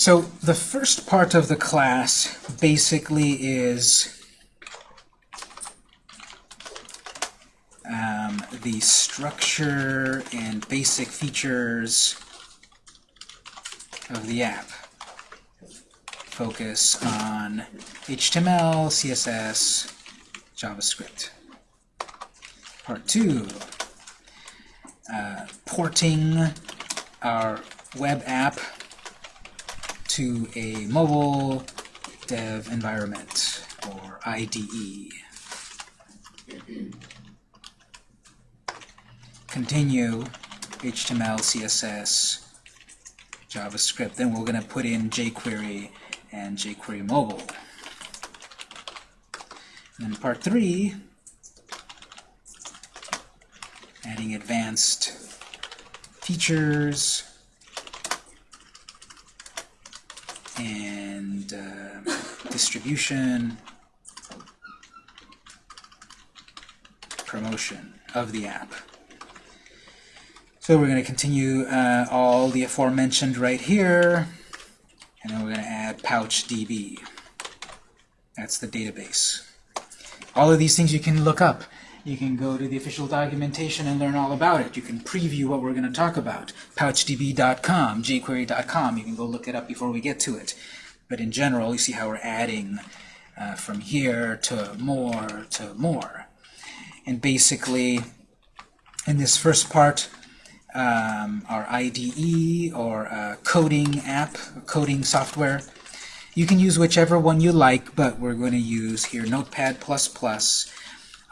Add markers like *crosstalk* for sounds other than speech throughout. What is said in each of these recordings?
So the first part of the class basically is um, the structure and basic features of the app. Focus on HTML, CSS, JavaScript. Part two, uh, porting our web app to a mobile dev environment, or IDE. Continue HTML, CSS, JavaScript. Then we're going to put in jQuery and jQuery Mobile. And part three, adding advanced features and uh, distribution, promotion of the app. So we're going to continue uh, all the aforementioned right here, and then we're going to add PouchDB. That's the database. All of these things you can look up. You can go to the official documentation and learn all about it. You can preview what we're going to talk about. PouchDB.com, jQuery.com. You can go look it up before we get to it. But in general, you see how we're adding uh, from here to more to more. And basically, in this first part, um, our IDE or uh, coding app, coding software, you can use whichever one you like, but we're going to use here Notepad++.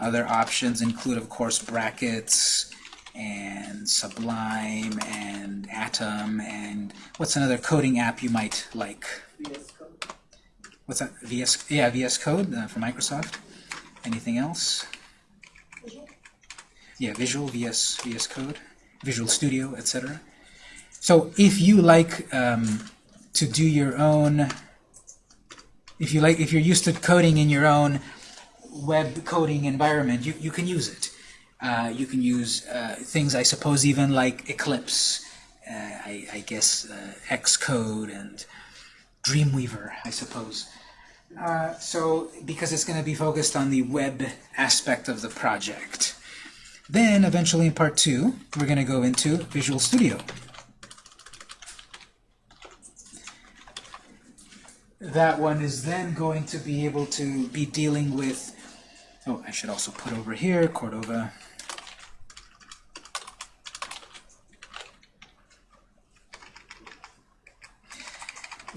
Other options include, of course, brackets and Sublime and Atom and what's another coding app you might like? VS Code. What's that? VS? Yeah, VS Code uh, for Microsoft. Anything else? Visual. Yeah, Visual, VS, VS Code, Visual Studio, etc. So if you like um, to do your own if you like, if you're used to coding in your own web coding environment, you, you can use it. Uh, you can use uh, things, I suppose, even like Eclipse, uh, I, I, guess uh, Xcode and Dreamweaver, I suppose. Uh, so, because it's going to be focused on the web aspect of the project. Then, eventually in part two, we're going to go into Visual Studio. that one is then going to be able to be dealing with, oh, I should also put over here, Cordova.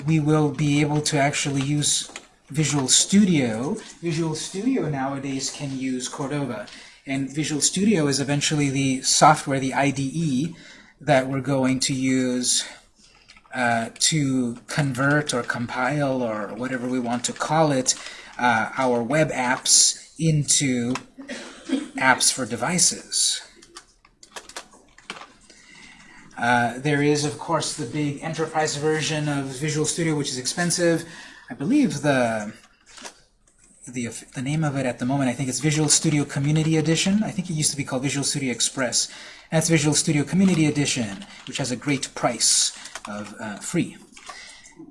We will be able to actually use Visual Studio. Visual Studio nowadays can use Cordova. And Visual Studio is eventually the software, the IDE, that we're going to use uh, to convert or compile or whatever we want to call it, uh, our web apps into apps for devices. Uh, there is, of course, the big enterprise version of Visual Studio, which is expensive. I believe the the, the name of it at the moment, I think it's Visual Studio Community Edition. I think it used to be called Visual Studio Express. That's Visual Studio Community Edition, which has a great price of uh, free.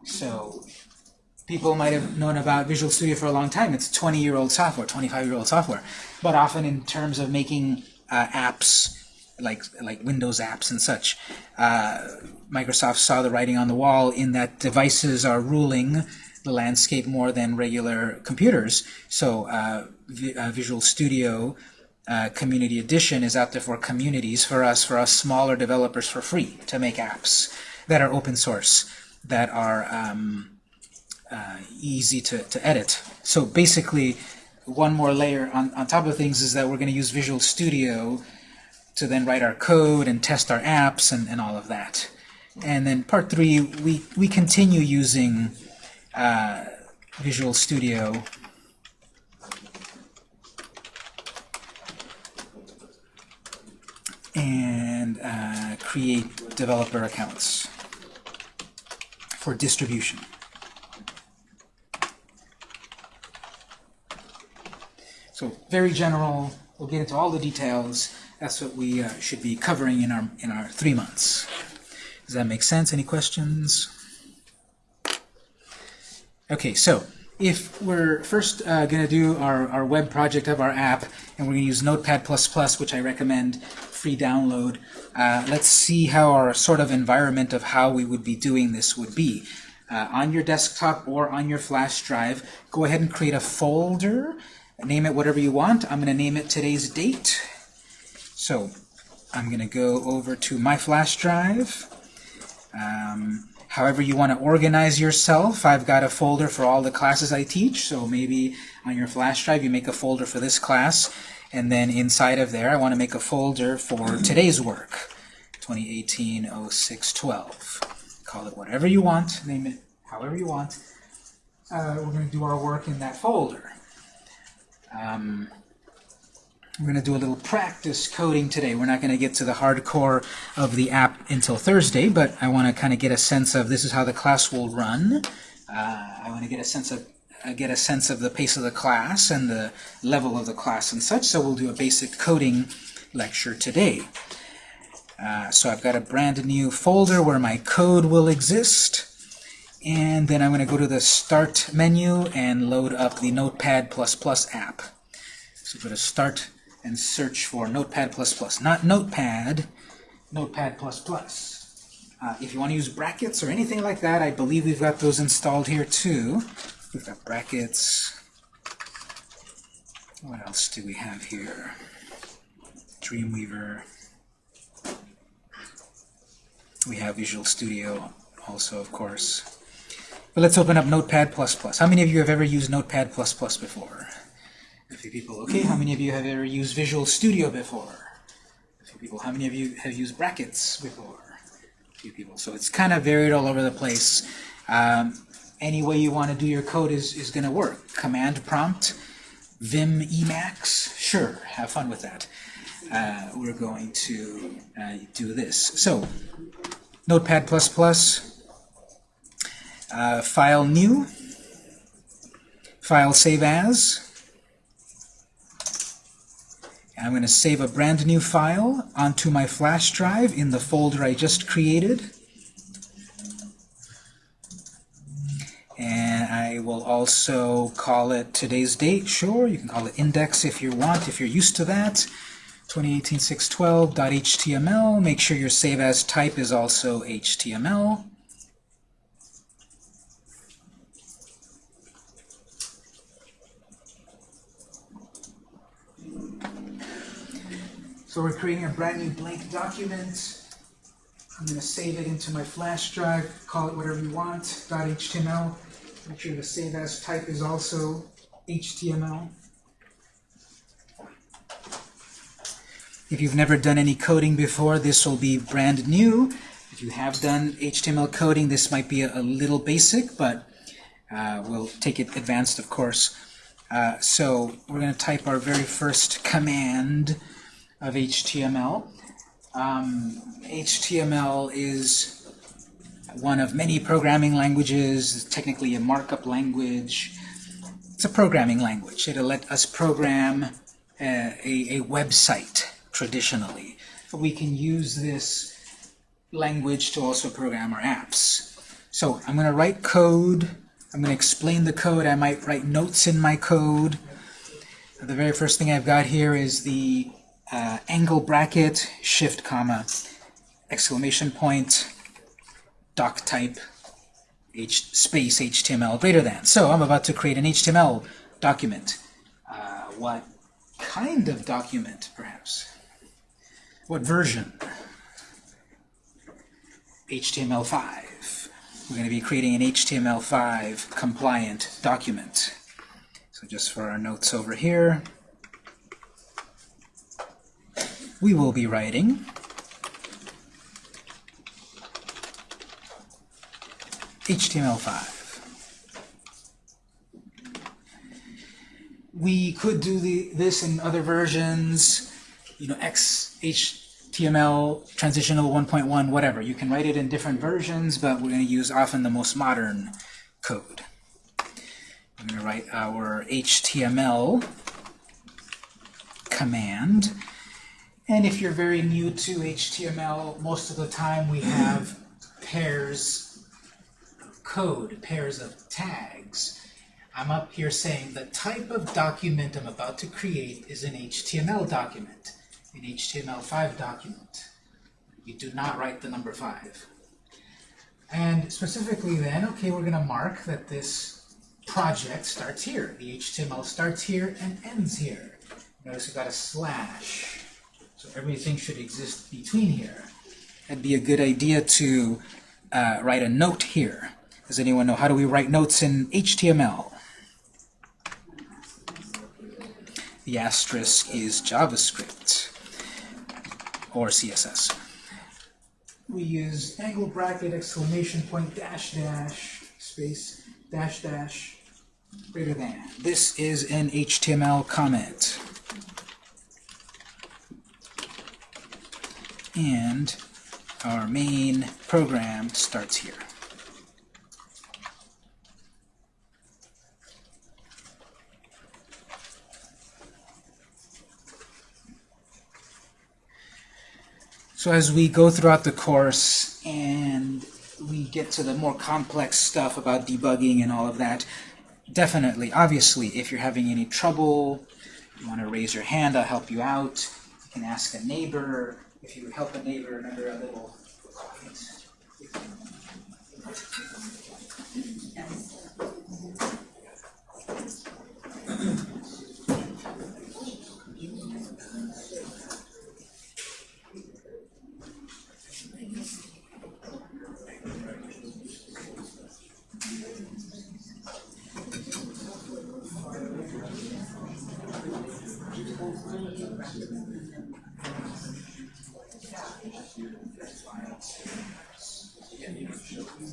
So people might have known about Visual Studio for a long time. It's 20-year-old software, 25-year-old software. But often in terms of making uh, apps, like, like Windows apps and such, uh, Microsoft saw the writing on the wall in that devices are ruling the landscape more than regular computers. So uh, uh Visual Studio uh, Community Edition is out there for communities, for us, for us smaller developers for free to make apps that are open source, that are um, uh, easy to, to edit. So basically, one more layer on, on top of things is that we're going to use Visual Studio to then write our code and test our apps and, and all of that. And then part three, we, we continue using uh, Visual Studio and uh, create developer accounts for distribution. So very general. We'll get into all the details. That's what we uh, should be covering in our in our three months. Does that make sense? Any questions? Okay, so if we're first uh, going to do our, our web project of our app, and we're going to use Notepad++, which I recommend, free download, uh, let's see how our sort of environment of how we would be doing this would be. Uh, on your desktop or on your flash drive, go ahead and create a folder, name it whatever you want. I'm going to name it today's date. So I'm going to go over to my flash drive. Um, however you want to organize yourself, I've got a folder for all the classes I teach. So maybe on your flash drive you make a folder for this class. And then inside of there I want to make a folder for today's work, 2018-06-12 call it whatever you want, name it however you want. Uh, we're going to do our work in that folder. Um, we're going to do a little practice coding today. We're not going to get to the hardcore of the app until Thursday, but I want to kind of get a sense of this is how the class will run. Uh, I want to get a sense of uh, get a sense of the pace of the class and the level of the class and such. So we'll do a basic coding lecture today. Uh, so I've got a brand new folder where my code will exist. And then I'm going to go to the Start menu and load up the Notepad++ app. So go to Start and search for Notepad++. Not Notepad, Notepad++. Uh, if you want to use brackets or anything like that, I believe we've got those installed here too. We've got brackets. What else do we have here? Dreamweaver. We have Visual Studio also, of course. But let's open up Notepad++. How many of you have ever used Notepad++ before? A few people. Okay, how many of you have ever used Visual Studio before? A few people. How many of you have used brackets before? A few people. So it's kind of varied all over the place. Um, any way you want to do your code is, is going to work. Command prompt, Vim Emacs, sure, have fun with that. Uh, we're going to uh, do this. So Notepad++, uh, file new, file save as. I'm going to save a brand new file onto my flash drive in the folder I just created. And I will also call it today's date. Sure, you can call it index if you want, if you're used to that. 2018-612.html. Make sure your save as type is also HTML. So we're creating a brand new blank document. I'm going to save it into my flash drive, call it whatever you want, .html. Make sure the save as type is also HTML. If you've never done any coding before, this will be brand new. If you have done HTML coding, this might be a, a little basic, but uh, we'll take it advanced, of course. Uh, so we're going to type our very first command of HTML. Um, HTML is one of many programming languages, technically a markup language. It's a programming language. It'll let us program a, a, a website traditionally. But we can use this language to also program our apps. So I'm going to write code. I'm going to explain the code. I might write notes in my code. The very first thing I've got here is the uh, angle bracket, shift comma, exclamation point, doc type, H space HTML greater than. So I'm about to create an HTML document. Uh, what kind of document, perhaps? What version? HTML5. We're going to be creating an HTML5 compliant document. So just for our notes over here, we will be writing HTML5. We could do the, this in other versions you know, XHTML, transitional 1.1, whatever. You can write it in different versions, but we're going to use often the most modern code. I'm going to write our HTML command. And if you're very new to HTML, most of the time we have pairs of code, pairs of tags. I'm up here saying the type of document I'm about to create is an HTML document, an HTML5 document. You do not write the number 5. And specifically then, okay, we're going to mark that this project starts here. The HTML starts here and ends here. Notice we've got a slash. So everything should exist between here. It'd be a good idea to uh, write a note here. Does anyone know how do we write notes in HTML? The asterisk is JavaScript or CSS. We use angle bracket, exclamation point, dash dash, space, dash dash, greater than. This is an HTML comment. And our main program starts here. So as we go throughout the course and we get to the more complex stuff about debugging and all of that, definitely, obviously, if you're having any trouble, you want to raise your hand, I'll help you out. You can ask a neighbor. If you would help a neighbor, remember a little. Yeah,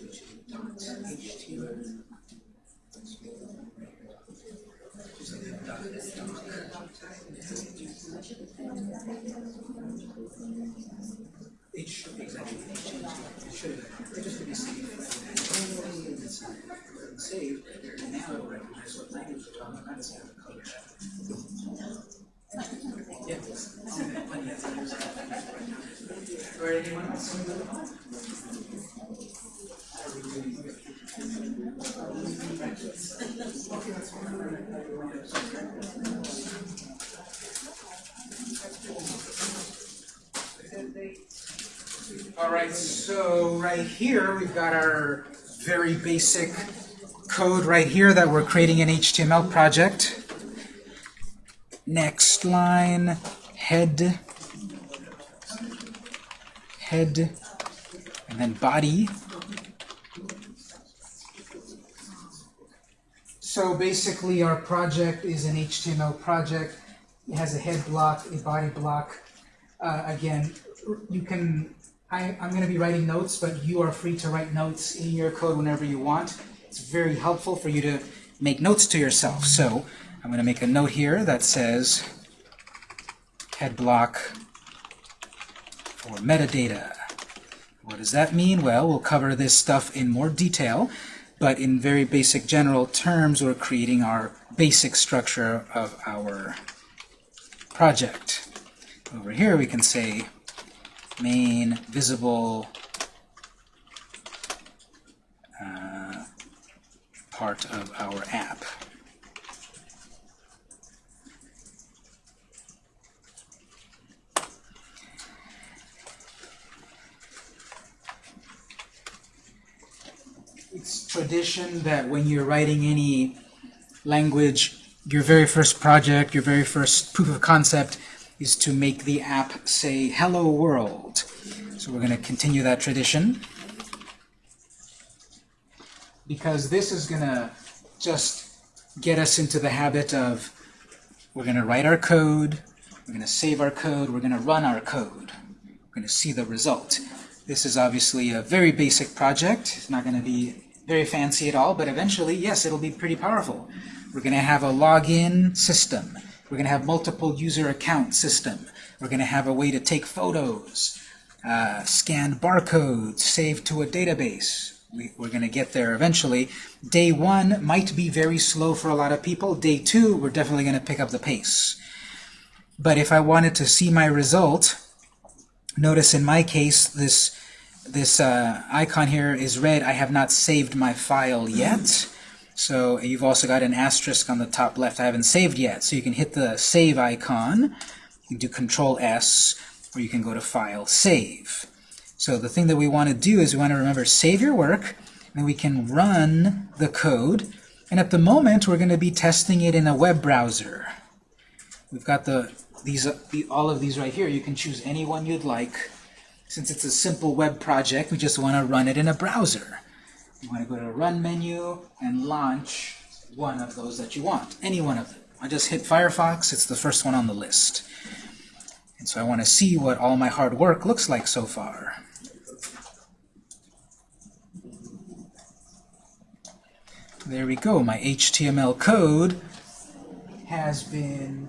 It should exactly it should just be now recognize what language we're talking about. Right, anyone else? All right, so right here we've got our very basic code right here that we're creating an HTML project. Next line, head, head, and then body. So basically our project is an HTML project. It has a head block, a body block. Uh, again, you can, I, I'm going to be writing notes, but you are free to write notes in your code whenever you want. It's very helpful for you to make notes to yourself. So I'm going to make a note here that says head block for metadata. What does that mean? Well, we'll cover this stuff in more detail, but in very basic general terms, we're creating our basic structure of our project. Over here we can say main visible uh, part of our app. Tradition that when you're writing any language, your very first project, your very first proof of concept is to make the app say hello world. So we're going to continue that tradition because this is going to just get us into the habit of we're going to write our code, we're going to save our code, we're going to run our code. We're going to see the result. This is obviously a very basic project. It's not going to be very fancy at all, but eventually, yes, it'll be pretty powerful. We're going to have a login system. We're going to have multiple user account system. We're going to have a way to take photos, uh, scan barcodes, save to a database. We, we're going to get there eventually. Day one might be very slow for a lot of people. Day two, we're definitely going to pick up the pace. But if I wanted to see my result, notice in my case, this this uh, icon here is red. I have not saved my file yet. So you've also got an asterisk on the top left. I haven't saved yet. So you can hit the save icon. You can do Control S, or you can go to File, Save. So the thing that we want to do is we want to remember save your work, and we can run the code. And at the moment, we're going to be testing it in a web browser. We've got the these the, all of these right here. You can choose any one you'd like. Since it's a simple web project, we just want to run it in a browser. You want to go to the Run menu and launch one of those that you want, any one of them. I just hit Firefox. It's the first one on the list. And so I want to see what all my hard work looks like so far. There we go. My HTML code has been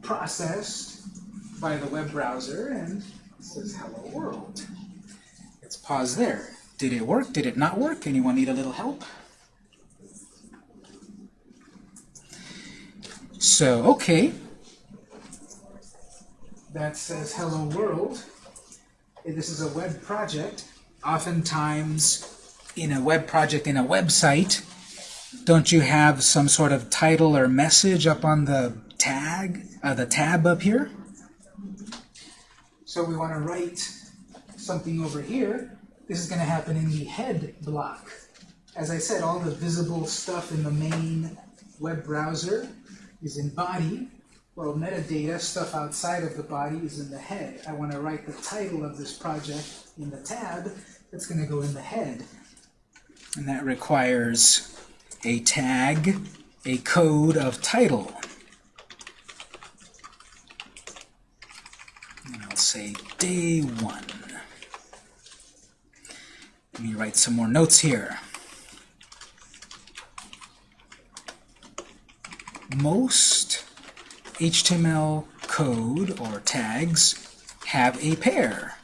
processed by the web browser and says hello world. Let's pause there. Did it work? Did it not work? Anyone need a little help? So, okay. That says hello world. This is a web project. Oftentimes, in a web project, in a website, don't you have some sort of title or message up on the tag, uh, the tab up here? So we want to write something over here this is going to happen in the head block. As I said, all the visible stuff in the main web browser is in body, while metadata, stuff outside of the body, is in the head. I want to write the title of this project in the tab. That's going to go in the head. And that requires a tag, a code of title. And I'll say day one. Let me write some more notes here. Most HTML code or tags have a pair.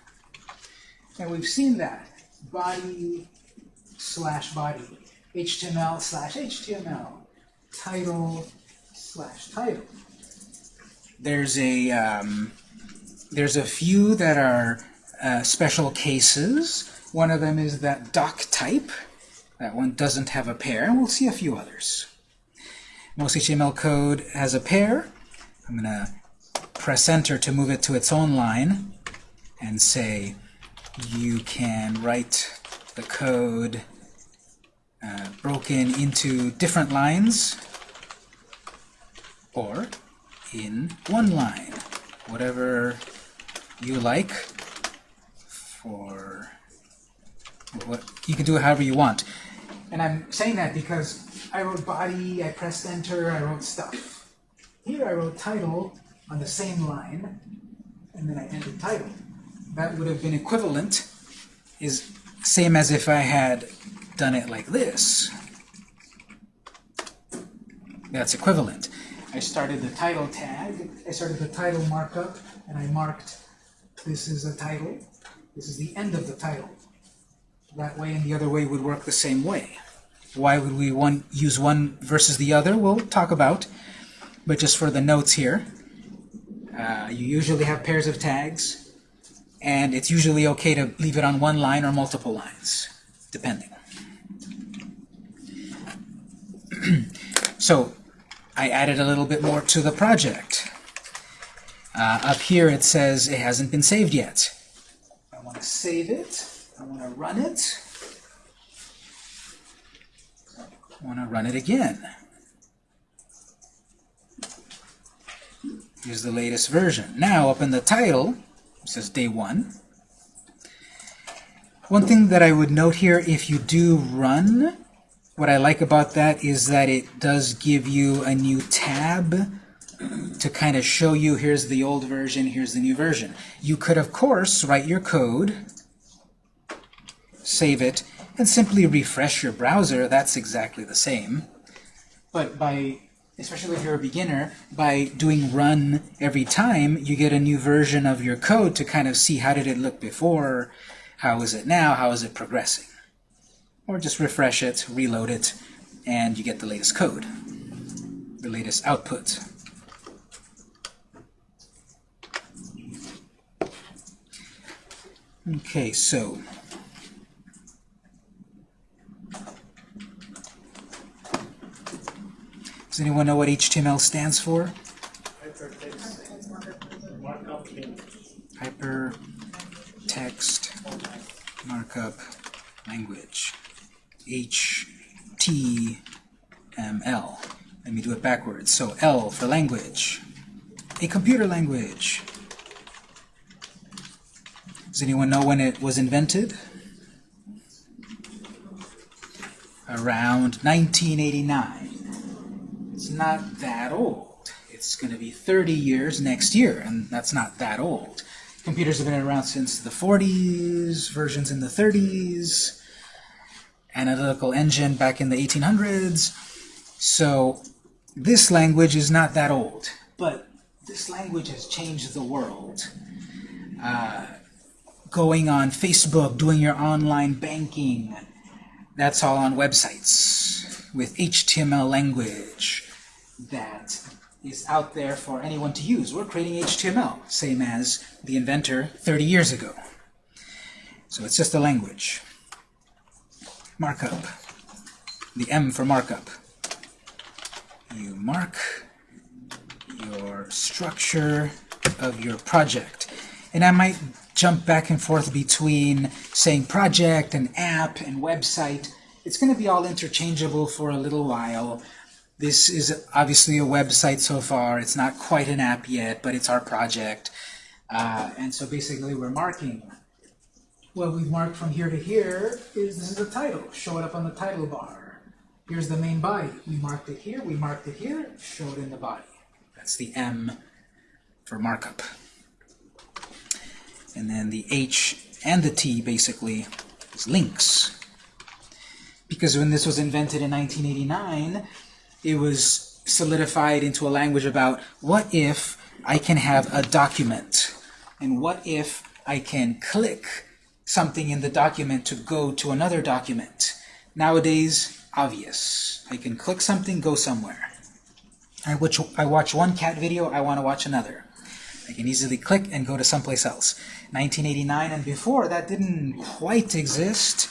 And we've seen that. Body slash body. HTML slash HTML. Title slash title. There's a um, there's a few that are uh, special cases one of them is that doc type. That one doesn't have a pair, and we'll see a few others. Most HTML code has a pair. I'm going to press enter to move it to its own line and say you can write the code uh, broken into different lines or in one line, whatever you like for what, you can do it however you want. And I'm saying that because I wrote body, I pressed enter, I wrote stuff. Here I wrote title on the same line, and then I entered title. That would have been equivalent, is same as if I had done it like this. That's equivalent. I started the title tag, I started the title markup, and I marked this is a title, this is the end of the title that way and the other way would work the same way. Why would we one, use one versus the other? We'll talk about. But just for the notes here, uh, you usually have pairs of tags, and it's usually okay to leave it on one line or multiple lines, depending. *clears throat* so I added a little bit more to the project. Uh, up here it says it hasn't been saved yet. I want to save it. I want to run it. I want to run it again. Here's the latest version. Now, up in the title, it says day one. One thing that I would note here, if you do run, what I like about that is that it does give you a new tab to kind of show you here's the old version, here's the new version. You could, of course, write your code, save it, and simply refresh your browser. That's exactly the same. But by, especially if you're a beginner, by doing run every time, you get a new version of your code to kind of see how did it look before, how is it now, how is it progressing. Or just refresh it, reload it, and you get the latest code, the latest output. Okay, so does anyone know what HTML stands for? Hypertext Markup Language. HTML. Let me do it backwards. So L for language. A computer language. Does anyone know when it was invented? Around 1989. It's not that old. It's going to be 30 years next year, and that's not that old. Computers have been around since the 40s, versions in the 30s, analytical engine back in the 1800s. So this language is not that old, but this language has changed the world. Uh, going on Facebook, doing your online banking, that's all on websites with HTML language that is out there for anyone to use. We're creating HTML, same as the inventor 30 years ago. So it's just a language. Markup. The M for markup. You mark your structure of your project. And I might jump back and forth between saying project and app and website. It's going to be all interchangeable for a little while. This is obviously a website so far. It's not quite an app yet, but it's our project. Uh, and so basically we're marking. What we've marked from here to here is this is the title. Show it up on the title bar. Here's the main body. We marked it here, we marked it here, show it in the body. That's the M for markup. And then the H and the T basically is links. Because when this was invented in 1989, it was solidified into a language about what if I can have a document? And what if I can click something in the document to go to another document? Nowadays, obvious. I can click something, go somewhere. I watch, I watch one cat video, I want to watch another. I can easily click and go to someplace else. 1989 and before, that didn't quite exist.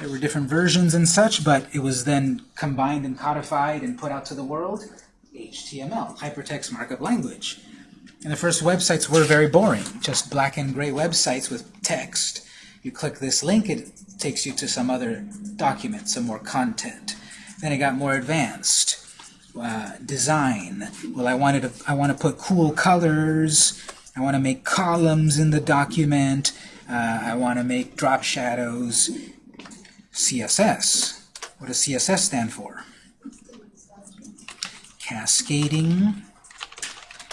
There were different versions and such, but it was then combined and codified and put out to the world. HTML, Hypertext Markup Language. And the first websites were very boring, just black and gray websites with text. You click this link, it takes you to some other document, some more content. Then it got more advanced uh, design. Well, I wanted to, I want to put cool colors. I want to make columns in the document. Uh, I want to make drop shadows. CSS. What does CSS stand for? Cascading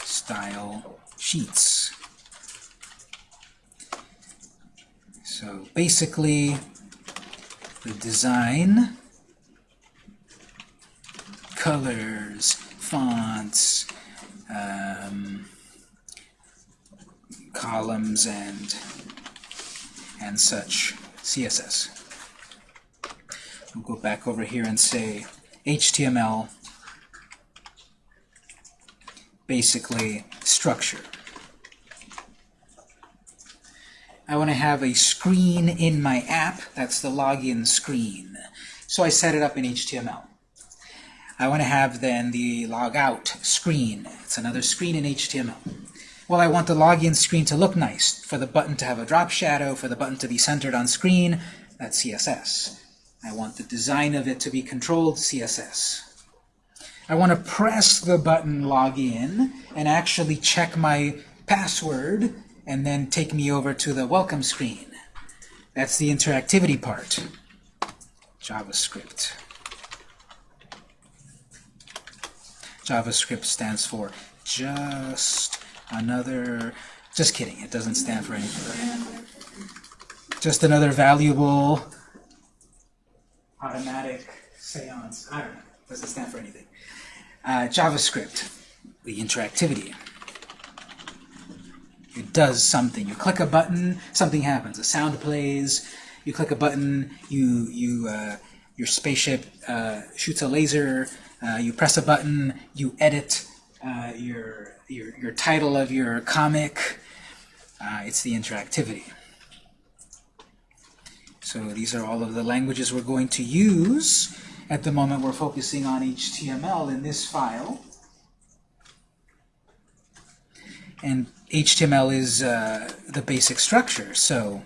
Style Sheets. So basically, the design colors, fonts, um, columns, and and such CSS. We'll go back over here and say HTML, basically structure. I want to have a screen in my app. That's the login screen. So I set it up in HTML. I want to have then the logout screen. It's another screen in HTML. Well, I want the login screen to look nice, for the button to have a drop shadow, for the button to be centered on screen. That's CSS. I want the design of it to be controlled CSS. I want to press the button login and actually check my password and then take me over to the welcome screen. That's the interactivity part. JavaScript. JavaScript stands for just another, just kidding, it doesn't stand for anything. Just another valuable automatic seance. I don't know, doesn't stand for anything. Uh, JavaScript, the interactivity. It does something. You click a button, something happens. A sound plays. You click a button, you you uh, your spaceship uh, shoots a laser. Uh, you press a button, you edit uh, your, your, your title of your comic. Uh, it's the interactivity. So these are all of the languages we're going to use. At the moment, we're focusing on HTML in this file. And HTML is uh, the basic structure. So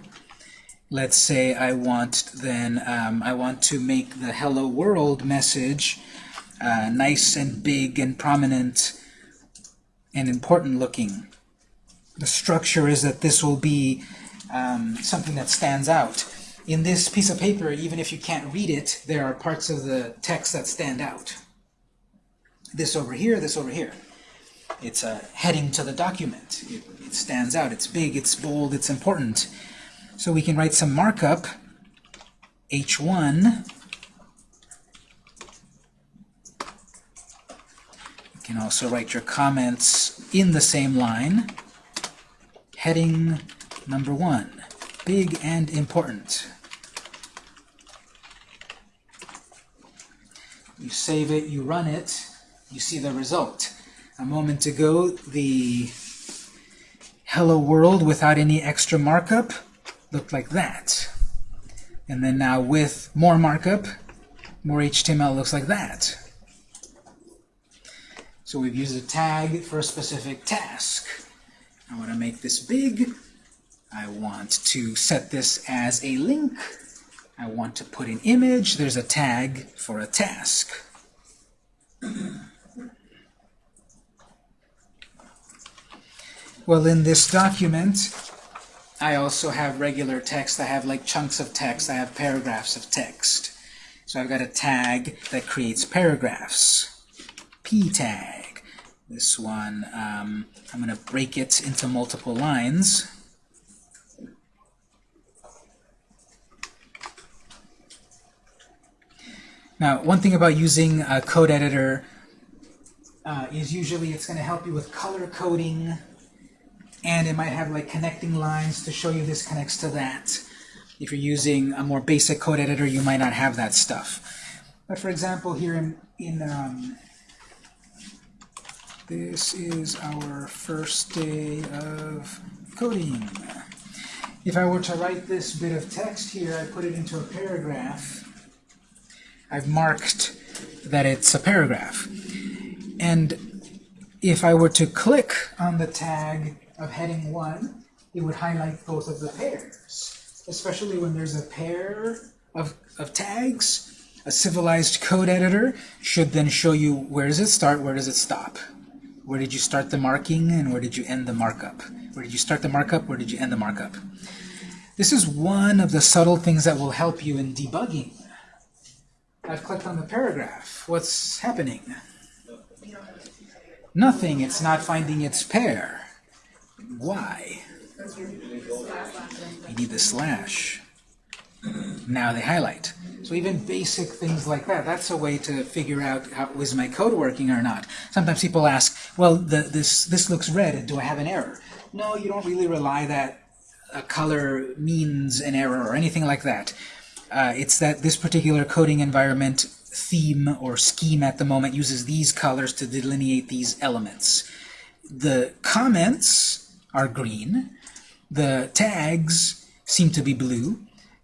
let's say I want then um, I want to make the hello world message uh, nice and big and prominent and important looking. The structure is that this will be um, something that stands out. In this piece of paper, even if you can't read it, there are parts of the text that stand out. This over here, this over here. It's a heading to the document. It, it stands out. It's big, it's bold, it's important. So we can write some markup, h1 You can also write your comments in the same line. Heading number one, big and important. You save it, you run it, you see the result. A moment ago, the hello world without any extra markup looked like that. And then now with more markup, more HTML looks like that. So we've used a tag for a specific task. I want to make this big. I want to set this as a link. I want to put an image. There's a tag for a task. Well, in this document, I also have regular text. I have like chunks of text. I have paragraphs of text. So I've got a tag that creates paragraphs. P tag. This one, um, I'm going to break it into multiple lines. Now, one thing about using a code editor uh, is usually it's going to help you with color coding, and it might have like connecting lines to show you this connects to that. If you're using a more basic code editor, you might not have that stuff. But for example, here in, in um, this is our first day of coding. If I were to write this bit of text here, I put it into a paragraph. I've marked that it's a paragraph. And if I were to click on the tag of heading 1, it would highlight both of the pairs. Especially when there's a pair of, of tags, a civilized code editor should then show you where does it start, where does it stop. Where did you start the marking and where did you end the markup? Where did you start the markup? Where did you end the markup? This is one of the subtle things that will help you in debugging. I've clicked on the paragraph. What's happening? Nothing. It's not finding its pair. Why? You need the slash. Now they highlight. So even basic things like that, that's a way to figure out how is my code working or not. Sometimes people ask, well, the, this, this looks red, do I have an error? No, you don't really rely that a color means an error or anything like that. Uh, it's that this particular coding environment theme or scheme at the moment uses these colors to delineate these elements. The comments are green. The tags seem to be blue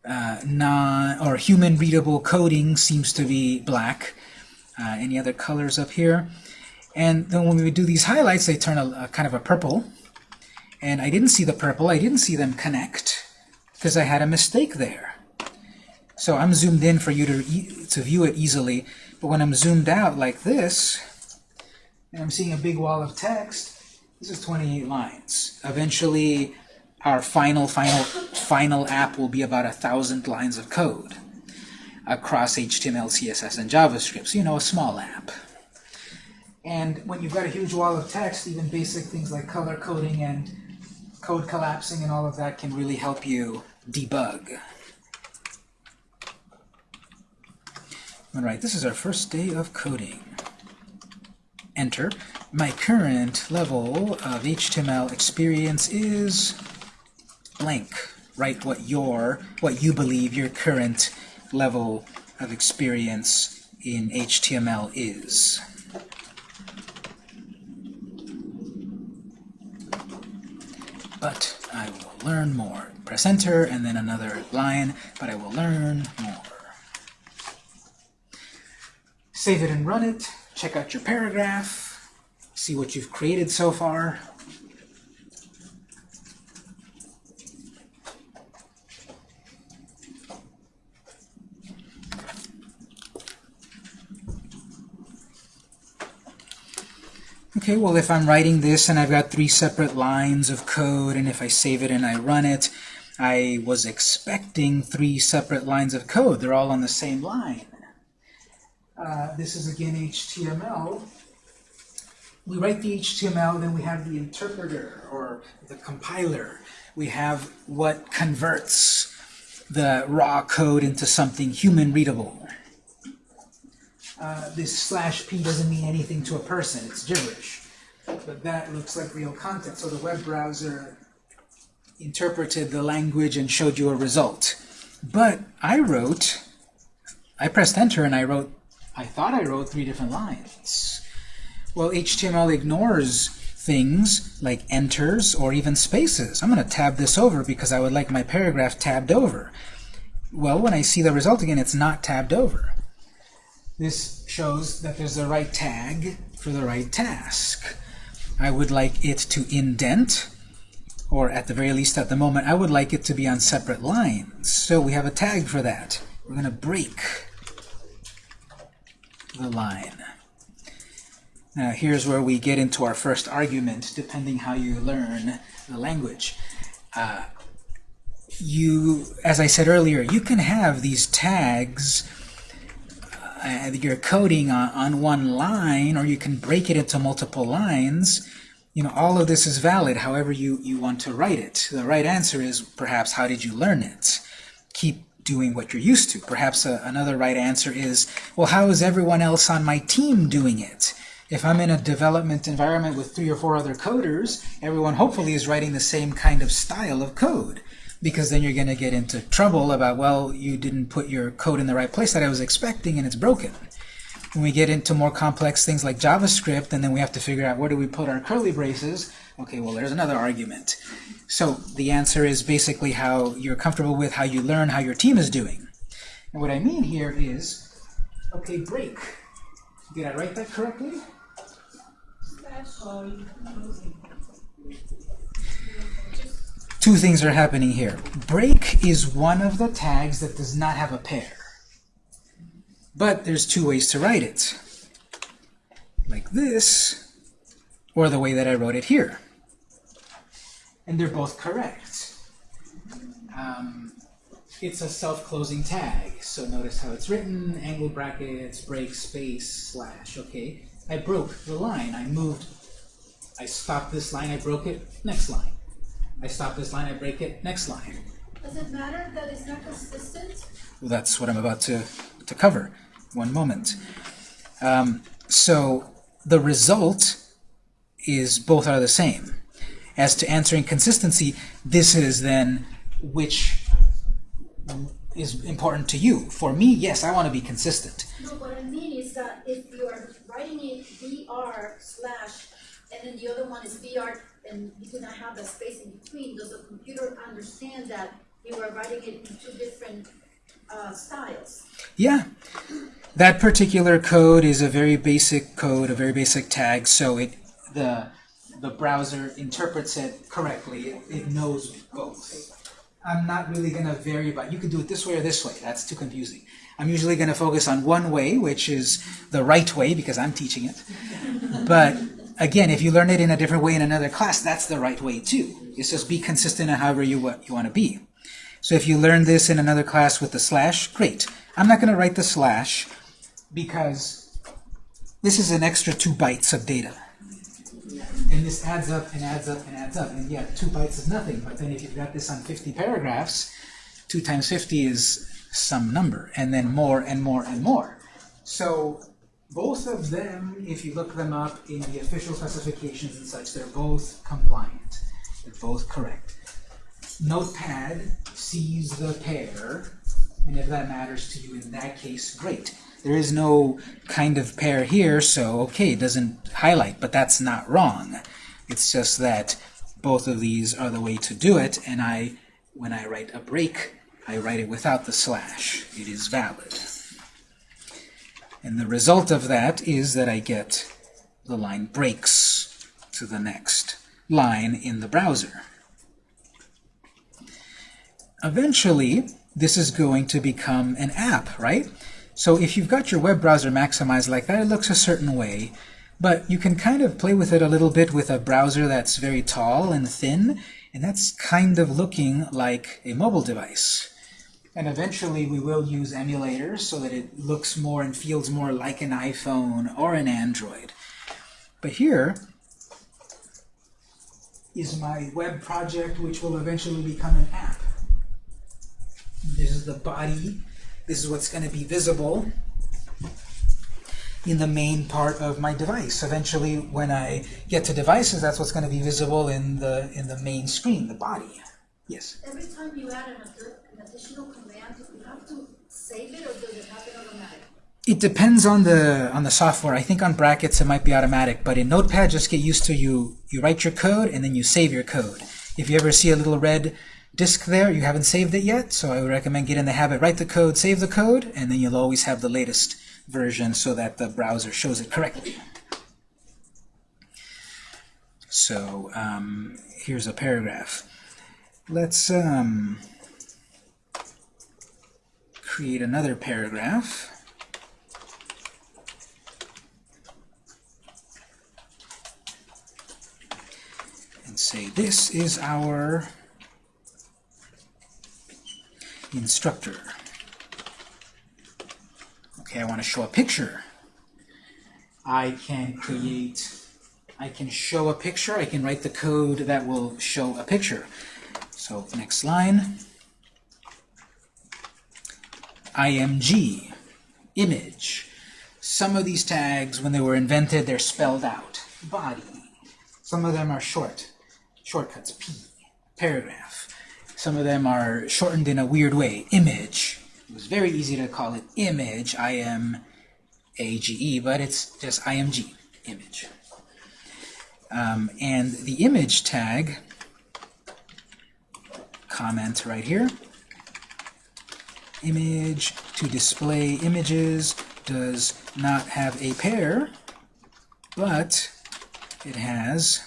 uh, non or human readable coding seems to be black. Uh, any other colors up here? And then when we do these highlights, they turn a, a kind of a purple. And I didn't see the purple. I didn't see them connect because I had a mistake there. So I'm zoomed in for you to, e to view it easily, but when I'm zoomed out like this, and I'm seeing a big wall of text, this is 28 lines. Eventually, our final, final, final app will be about a thousand lines of code across HTML, CSS, and JavaScript. So, you know, a small app. And when you've got a huge wall of text, even basic things like color coding and code collapsing and all of that can really help you debug. All right, this is our first day of coding. Enter. My current level of HTML experience is blank. Write what your, what you believe your current level of experience in HTML is. But I will learn more. Press enter and then another line, but I will learn more. Save it and run it. Check out your paragraph. See what you've created so far. Okay, well if I'm writing this and I've got three separate lines of code and if I save it and I run it, I was expecting three separate lines of code. They're all on the same line. Uh, this is again HTML. We write the HTML, then we have the interpreter or the compiler. We have what converts the raw code into something human readable. Uh, this slash p doesn't mean anything to a person, it's gibberish. But that looks like real content. So the web browser interpreted the language and showed you a result. But I wrote, I pressed enter and I wrote I thought I wrote three different lines. Well, HTML ignores things like enters or even spaces. I'm going to tab this over because I would like my paragraph tabbed over. Well, when I see the result again, it's not tabbed over. This shows that there's the right tag for the right task. I would like it to indent, or at the very least at the moment, I would like it to be on separate lines. So we have a tag for that. We're going to break the line. Now here's where we get into our first argument, depending how you learn the language. Uh, you, as I said earlier, you can have these tags uh, you're coding on, on one line, or you can break it into multiple lines. You know, all of this is valid however you, you want to write it. The right answer is perhaps how did you learn it? Keep doing what you're used to. Perhaps a, another right answer is, well, how is everyone else on my team doing it? If I'm in a development environment with three or four other coders, everyone hopefully is writing the same kind of style of code. Because then you're going to get into trouble about, well, you didn't put your code in the right place that I was expecting and it's broken. When we get into more complex things like JavaScript, and then we have to figure out where do we put our curly braces, okay, well, there's another argument. So the answer is basically how you're comfortable with how you learn how your team is doing. And what I mean here is, okay, break. Did I write that correctly? Two things are happening here. Break is one of the tags that does not have a pair. But there's two ways to write it. Like this, or the way that I wrote it here and they're both correct. Um, it's a self-closing tag, so notice how it's written, angle brackets, break, space, slash, okay? I broke the line, I moved, I stopped this line, I broke it, next line. I stop this line, I break it, next line. Does it matter that it's not consistent? Well, that's what I'm about to, to cover. One moment. Um, so the result is both are the same as to answering consistency, this is then which is important to you. For me, yes, I want to be consistent. No, what I mean is that if you are writing it BR slash and then the other one is BR and you do not have the space in between, does the computer understand that you are writing it in two different uh, styles? Yeah. That particular code is a very basic code, a very basic tag, so it the the browser interprets it correctly. It, knows both. I'm not really going to vary by, you could do it this way or this way. That's too confusing. I'm usually going to focus on one way, which is the right way because I'm teaching it. But again, if you learn it in a different way in another class, that's the right way too. It's just be consistent in however you, you want to be. So if you learn this in another class with the slash, great. I'm not going to write the slash because this is an extra two bytes of data. And this adds up and adds up and adds up. And yeah, two bytes is nothing, but then if you've got this on 50 paragraphs, 2 times 50 is some number, and then more and more and more. So both of them, if you look them up in the official specifications and such, they're both compliant. They're both correct. Notepad sees the pair, and if that matters to you in that case, great. There is no kind of pair here, so okay, it doesn't highlight, but that's not wrong. It's just that both of these are the way to do it, and I, when I write a break, I write it without the slash. It is valid. And the result of that is that I get the line breaks to the next line in the browser. Eventually, this is going to become an app, right? So if you've got your web browser maximized like that, it looks a certain way. But you can kind of play with it a little bit with a browser that's very tall and thin, and that's kind of looking like a mobile device. And eventually we will use emulators so that it looks more and feels more like an iPhone or an Android. But here is my web project, which will eventually become an app. This is the body. This is what's going to be visible in the main part of my device. Eventually, when I get to devices, that's what's going to be visible in the in the main screen, the body. Yes. Every time you add an, additional you have to save it or does it happen? It depends on the on the software. I think on brackets it might be automatic, but in Notepad, just get used to you. You write your code and then you save your code. If you ever see a little red disk there, you haven't saved it yet, so I would recommend get in the habit, write the code, save the code, and then you'll always have the latest version so that the browser shows it correctly. So um, here's a paragraph. Let's um, create another paragraph. and say this is our instructor. Okay, I want to show a picture. I can create, I can show a picture, I can write the code that will show a picture. So next line, IMG, image. Some of these tags, when they were invented, they're spelled out. Body. Some of them are short, shortcuts, P, paragraph. Some of them are shortened in a weird way, image. It was very easy to call it image, I-M-A-G-E, but it's just IMG, image. Um, and the image tag, comment right here, image to display images does not have a pair, but it has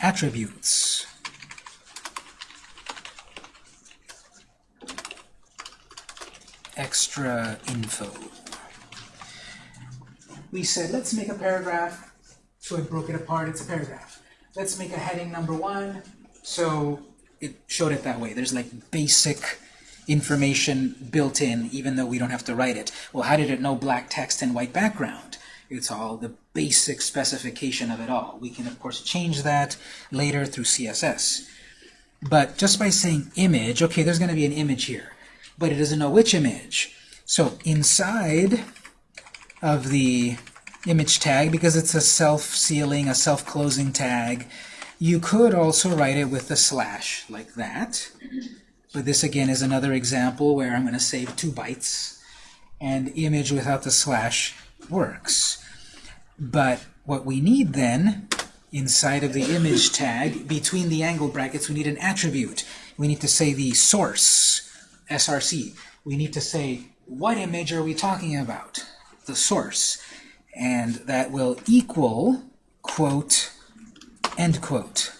attributes. Extra info. We said, let's make a paragraph. So I broke it apart, it's a paragraph. Let's make a heading number one. So it showed it that way. There's like basic information built in, even though we don't have to write it. Well, how did it know black text and white background? It's all the basic specification of it all. We can, of course, change that later through CSS. But just by saying image, okay, there's going to be an image here, but it doesn't know which image. So inside of the image tag, because it's a self-sealing, a self-closing tag, you could also write it with a slash, like that. But this, again, is another example where I'm going to save two bytes, and image without the slash works. But what we need then, inside of the image tag, between the angle brackets, we need an attribute. We need to say the source, src. We need to say, what image are we talking about? The source. And that will equal, quote, end quote.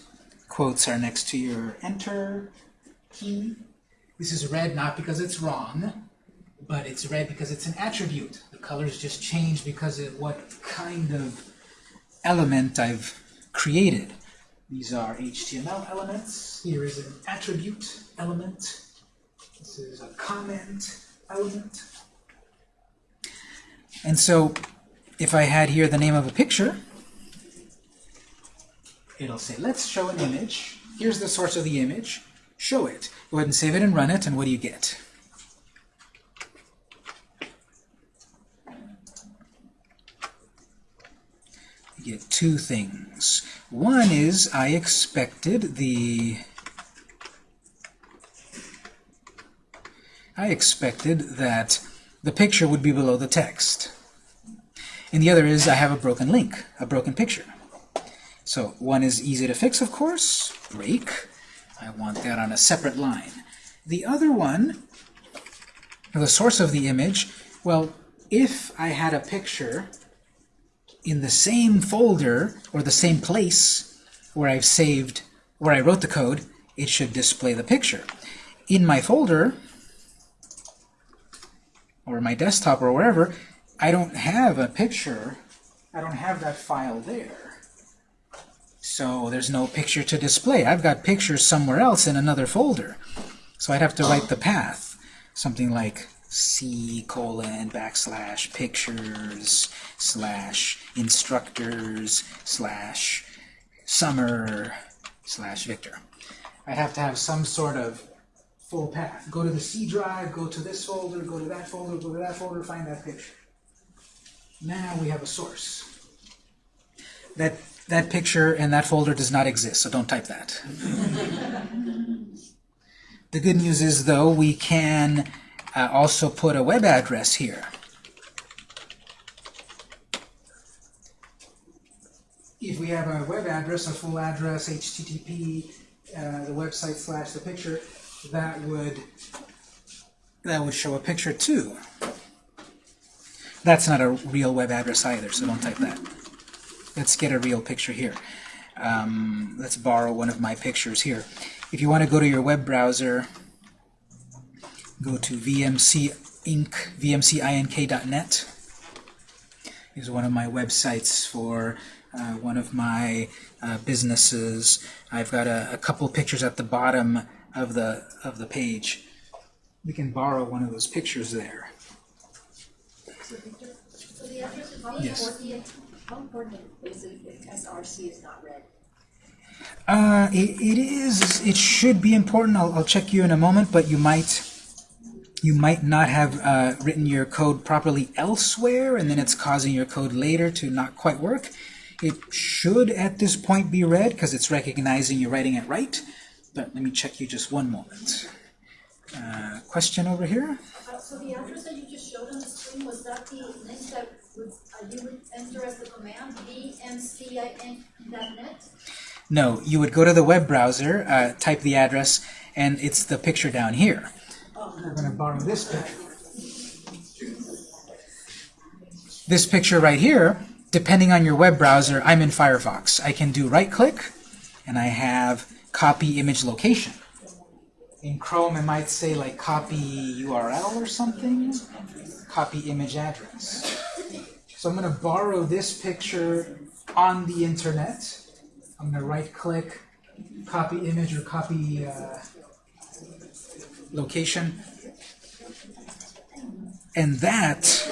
Quotes are next to your enter, key. This is red not because it's wrong, but it's red because it's an attribute. The colors just change because of what kind of element I've created. These are HTML elements. Here is an attribute element. This is a comment element. And so if I had here the name of a picture, it'll say, let's show an image. Here's the source of the image. Show it. Go ahead and save it and run it, and what do you get? You get two things. One is I expected the I expected that the picture would be below the text. And the other is I have a broken link, a broken picture. So one is easy to fix, of course, break. I want that on a separate line. The other one, the source of the image, well, if I had a picture in the same folder or the same place where I've saved, where I wrote the code, it should display the picture. In my folder, or my desktop or wherever, I don't have a picture. I don't have that file there. So there's no picture to display. I've got pictures somewhere else in another folder. So I'd have to write the path. Something like C colon backslash pictures slash instructors slash summer slash Victor. I'd have to have some sort of full path. Go to the C drive, go to this folder, go to that folder, go to that folder, find that picture. Now we have a source. That, that picture and that folder does not exist, so don't type that. the good news is, though, we can uh, also put a web address here. If we have a web address, a full address, HTTP, uh, the website slash the picture, that would that would show a picture too. That's not a real web address either, so don't type that. Let's get a real picture here. Um, let's borrow one of my pictures here. If you want to go to your web browser, go to VMC Inc. VMCINC.net. Is one of my websites for uh, one of my uh, businesses. I've got a, a couple pictures at the bottom of the of the page. We can borrow one of those pictures there. So the address is Yes. Important, How important is it if SRC is not read? Uh, it, it is. It should be important. I'll, I'll check you in a moment, but you might you might not have uh, written your code properly elsewhere, and then it's causing your code later to not quite work. It should at this point be read because it's recognizing you're writing it right. But let me check you just one moment. Uh, question over here? Uh, so the address that you just showed on the screen, was that the link that you would enter as the command, vmcinc.net? No, you would go to the web browser, uh, type the address, and it's the picture down here. We're going to borrow this picture. This picture right here, depending on your web browser, I'm in Firefox. I can do right-click, and I have copy image location. In Chrome, it might say like copy URL or something, copy image address. So I'm going to borrow this picture on the internet. I'm going to right-click, copy image or copy uh, location. And that,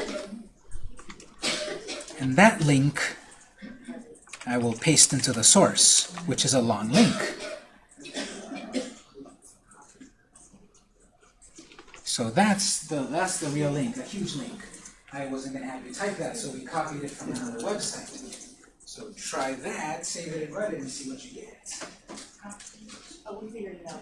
and that link I will paste into the source, which is a long link. So that's the that's the real link, a huge link. I wasn't going to have you type that, so we copied it from another website. So try that, save it and run it, and see what you get. Oh, we figured it out,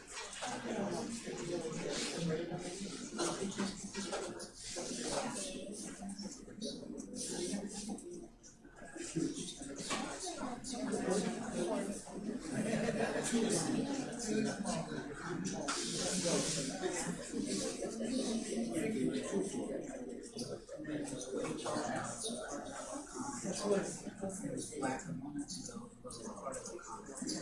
black and one to go was part of the conference.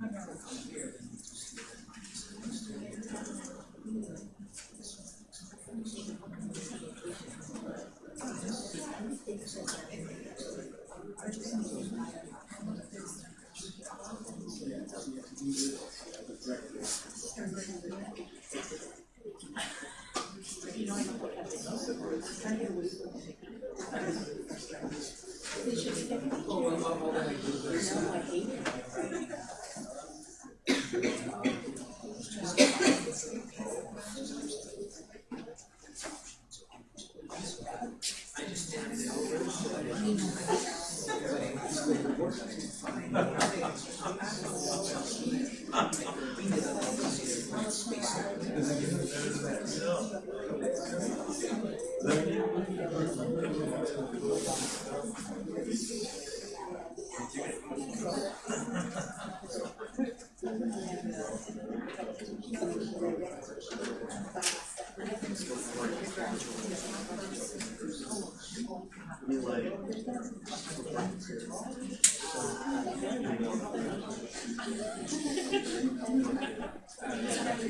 Thank you.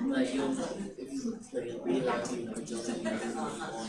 Like you out, you put your on.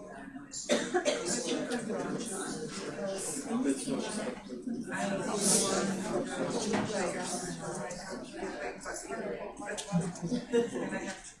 There's *laughs*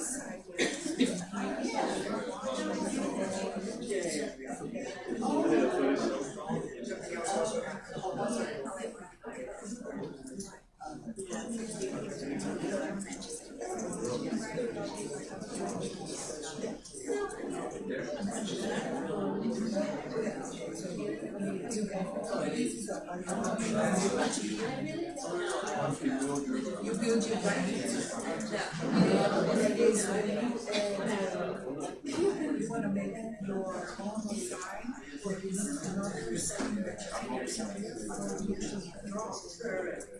side where you build your bracket. You wanna make your own design, or you need another design that you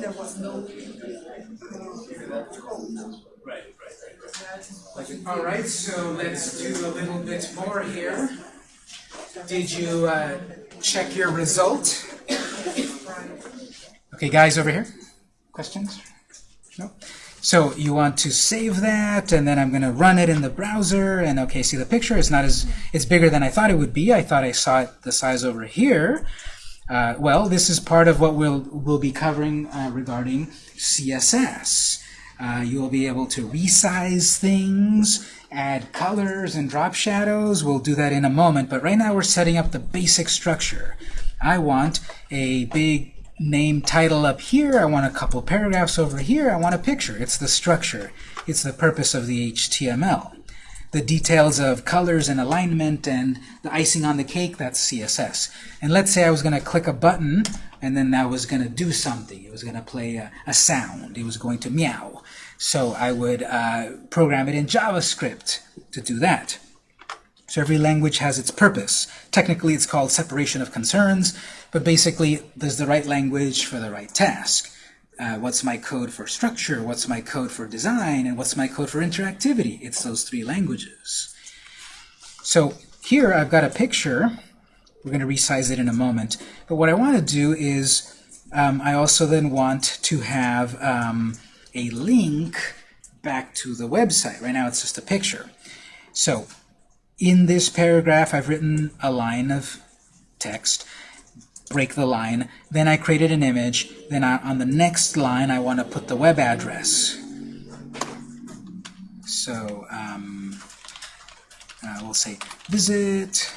there was no. All right, so let's do a little bit more here. Did you uh, check your result? Okay, guys over here? Questions? No? So you want to save that, and then I'm going to run it in the browser, and okay, see the picture, it's not as, it's bigger than I thought it would be. I thought I saw it the size over here. Uh, well, this is part of what we'll, we'll be covering uh, regarding CSS. Uh, you will be able to resize things, add colors and drop shadows. We'll do that in a moment, but right now we're setting up the basic structure. I want a big name title up here. I want a couple paragraphs over here. I want a picture. It's the structure. It's the purpose of the HTML. The details of colors and alignment and the icing on the cake, that's CSS. And let's say I was going to click a button and then that was going to do something. It was going to play a, a sound. It was going to meow. So I would uh, program it in JavaScript to do that. So every language has its purpose. Technically, it's called separation of concerns, but basically, there's the right language for the right task. Uh, what's my code for structure? What's my code for design? And what's my code for interactivity? It's those three languages. So here I've got a picture. We're going to resize it in a moment. But what I want to do is um, I also then want to have um, a link back to the website. Right now it's just a picture. So in this paragraph I've written a line of text, break the line, then I created an image, then I, on the next line I want to put the web address. So um, uh, we'll say visit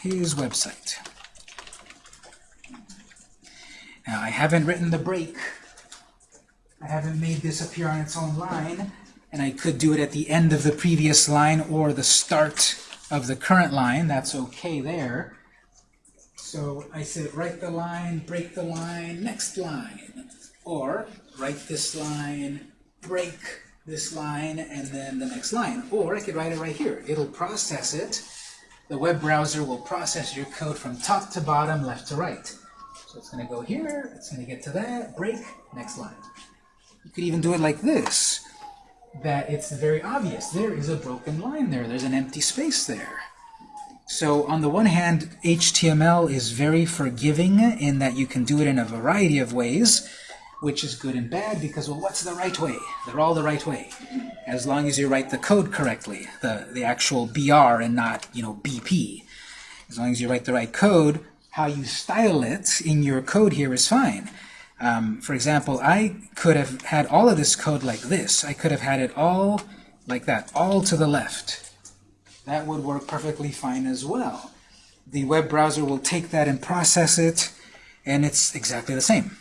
his website. Now I haven't written the break. I haven't made this appear on its own line, and I could do it at the end of the previous line or the start of the current line. That's okay there. So I said write the line, break the line, next line. Or write this line, break this line, and then the next line. Or I could write it right here. It'll process it. The web browser will process your code from top to bottom, left to right. So it's going to go here, it's going to get to that, break, next line. You could even do it like this, that it's very obvious. There is a broken line there. There's an empty space there. So on the one hand, HTML is very forgiving in that you can do it in a variety of ways, which is good and bad because, well, what's the right way? They're all the right way. As long as you write the code correctly, the, the actual BR and not, you know, BP. As long as you write the right code, how you style it in your code here is fine. Um, for example, I could have had all of this code like this. I could have had it all like that, all to the left. That would work perfectly fine as well. The web browser will take that and process it, and it's exactly the same.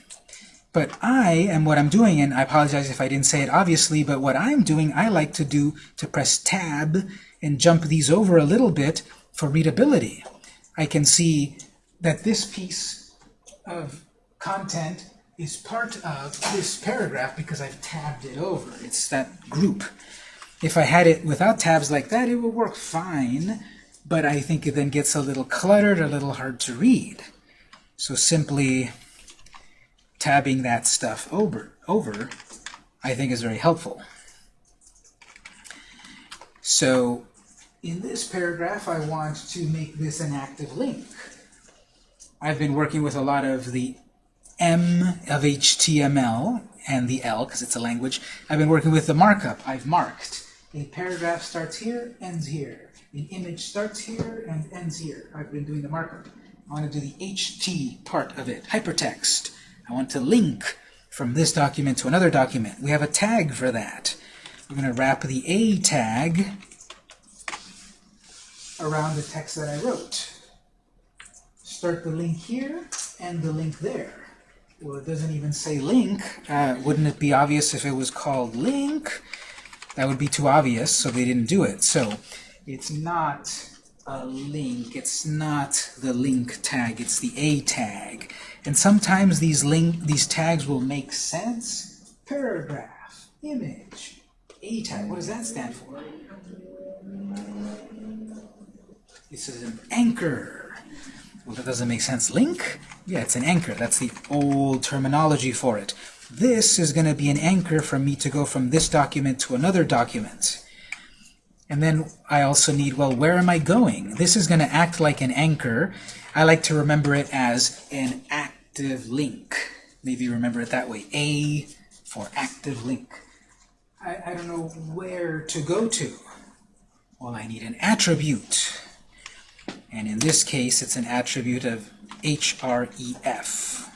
But I am what I'm doing, and I apologize if I didn't say it obviously, but what I'm doing, I like to do to press Tab and jump these over a little bit for readability. I can see that this piece of content is part of this paragraph because I've tabbed it over. It's that group. If I had it without tabs like that, it would work fine, but I think it then gets a little cluttered, a little hard to read. So simply tabbing that stuff over, over I think is very helpful. So in this paragraph, I want to make this an active link. I've been working with a lot of the M of HTML and the L, because it's a language. I've been working with the markup. I've marked. A paragraph starts here, ends here. An image starts here and ends here. I've been doing the markup. I want to do the HT part of it, hypertext. I want to link from this document to another document. We have a tag for that. We're going to wrap the A tag around the text that I wrote. Start the link here and the link there. Well, it doesn't even say link. Uh, wouldn't it be obvious if it was called link? That would be too obvious, so they didn't do it. So it's not a link. It's not the link tag. It's the A tag. And sometimes these link these tags will make sense. Paragraph, image, A tag. What does that stand for? This is an anchor. Well, that doesn't make sense. Link? Yeah, it's an anchor. That's the old terminology for it. This is going to be an anchor for me to go from this document to another document. And then I also need, well, where am I going? This is going to act like an anchor. I like to remember it as an active link. Maybe remember it that way. A for active link. I, I don't know where to go to. Well, I need an attribute. And in this case, it's an attribute of href.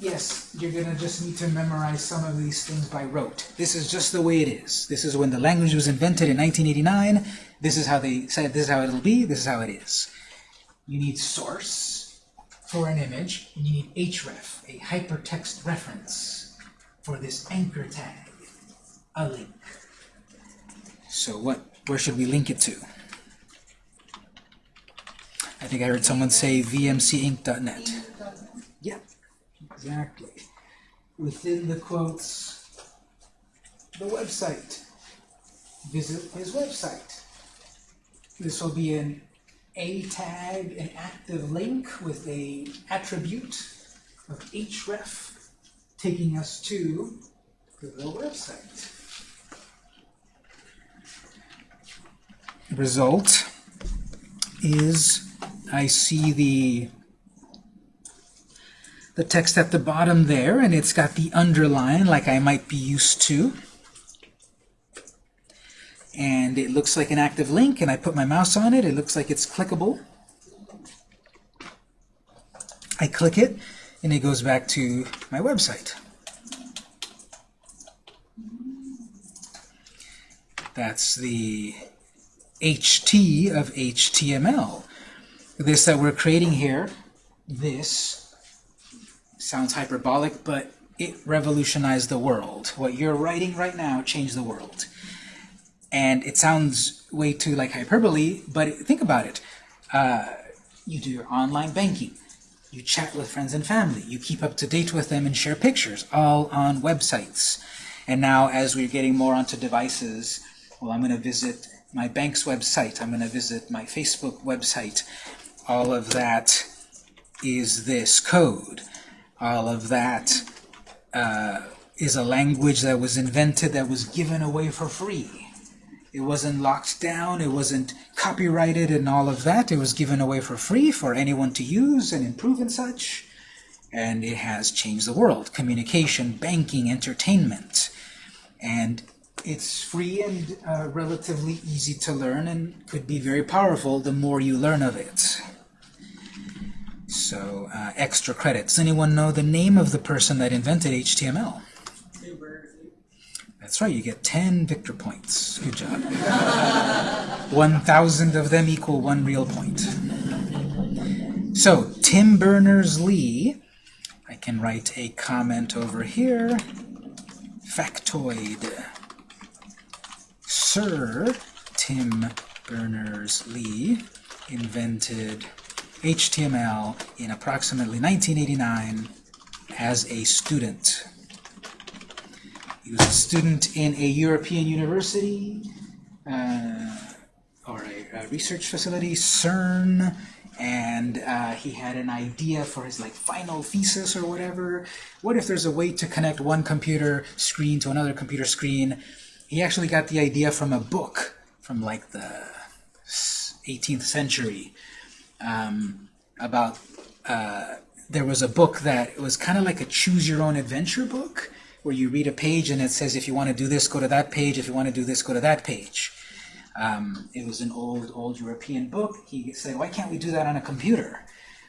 Yes, you're going to just need to memorize some of these things by rote. This is just the way it is. This is when the language was invented in 1989. This is how they said this is how it'll be. This is how it is. You need source for an image, and you need href, a hypertext reference, for this anchor tag, a link. So what? Where should we link it to? I think I heard someone say vmcinc.net. Exactly. Within the quotes, the website. Visit his website. This will be an A tag, an active link with a attribute of href taking us to the website. result is I see the the text at the bottom there, and it's got the underline like I might be used to. And it looks like an active link, and I put my mouse on it. It looks like it's clickable. I click it, and it goes back to my website. That's the HT of HTML. This that we're creating here, this sounds hyperbolic, but it revolutionized the world. What you're writing right now changed the world. And it sounds way too like hyperbole, but think about it. Uh, you do your online banking. You chat with friends and family. You keep up to date with them and share pictures, all on websites. And now, as we're getting more onto devices, well, I'm going to visit my bank's website. I'm going to visit my Facebook website. All of that is this code. All of that uh, is a language that was invented, that was given away for free. It wasn't locked down, it wasn't copyrighted and all of that. It was given away for free for anyone to use and improve and such. And it has changed the world. Communication, banking, entertainment. And it's free and uh, relatively easy to learn and could be very powerful the more you learn of it. So, uh, extra credits. Anyone know the name of the person that invented HTML? That's right, you get 10 Victor points. Good job. *laughs* 1,000 of them equal one real point. So, Tim Berners-Lee, I can write a comment over here. Factoid. Sir Tim Berners-Lee invented HTML in approximately 1989 as a student. He was a student in a European university uh, or a, a, research facility, CERN, and uh, he had an idea for his like final thesis or whatever. What if there's a way to connect one computer screen to another computer screen? He actually got the idea from a book from like the 18th century um, about uh, there was a book that was kind of like a choose your own adventure book where you read a page and it says if you want to do this go to that page. If you want to do this go to that page. Um, it was an old old European book. He said why can't we do that on a computer?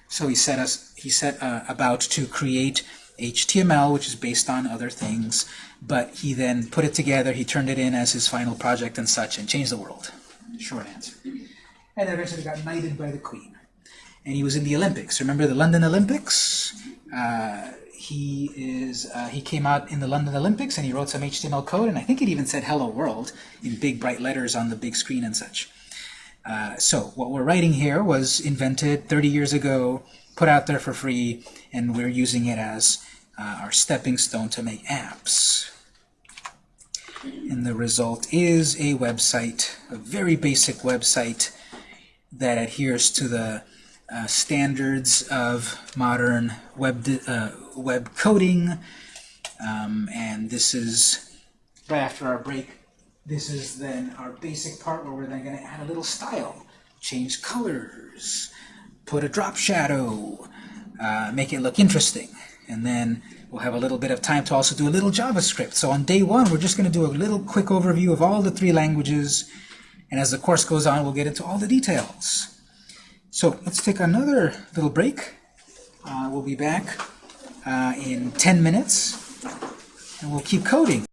So he set us he set uh, about to create HTML which is based on other things but he then put it together he turned it in as his final project and such and changed the world. Short answer. And eventually got knighted by the Queen. And he was in the Olympics. Remember the London Olympics? Uh, he is uh, he came out in the London Olympics and he wrote some HTML code, and I think it even said "Hello World" in big bright letters on the big screen and such. Uh, so what we're writing here was invented 30 years ago, put out there for free, and we're using it as uh, our stepping stone to make apps. And the result is a website, a very basic website that adheres to the uh, standards of modern web, uh, web coding. Um, and this is, right after our break, this is then our basic part where we're then going to add a little style, change colors, put a drop shadow, uh, make it look interesting. And then we'll have a little bit of time to also do a little JavaScript. So on day one, we're just going to do a little quick overview of all the three languages. And as the course goes on, we'll get into all the details. So let's take another little break. Uh, we'll be back uh, in 10 minutes, and we'll keep coding.